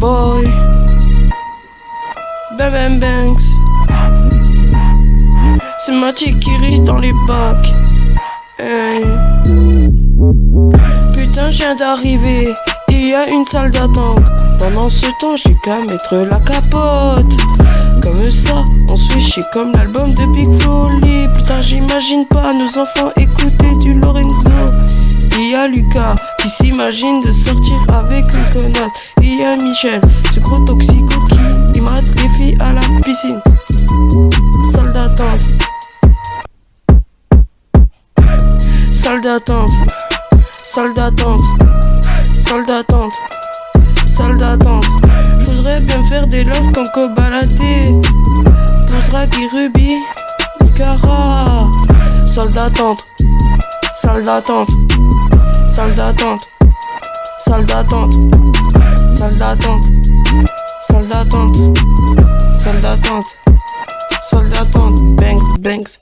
boy. Bam bam banks. C'est Mathieu qui rit dans les bacs. Putain, je viens d'arriver. Il y a une salle d'attente. Pendant ce temps, j'ai qu'à mettre la capote. Comme ça, on switch, comme l'album de Big Folly. Putain, j'imagine pas nos enfants écouter du Lorenzo. Il Lucas qui s'imagine de sortir avec une connasse. Il y a Michel, ce gros toxico qui mate les filles à la piscine. Salle d'attente. Salle d'attente. Salle d'attente. Salle d'attente. Salle d'attente. Je voudrais bien faire des lances comme Kobalade. Pour draguer Ruby. Cara. Salle d'attente. Salle d'attente. D'attente. Salle d'attente. Salle d'attente. Salle d'attente. Salle d'attente. Salle d'attente. Banks, banks.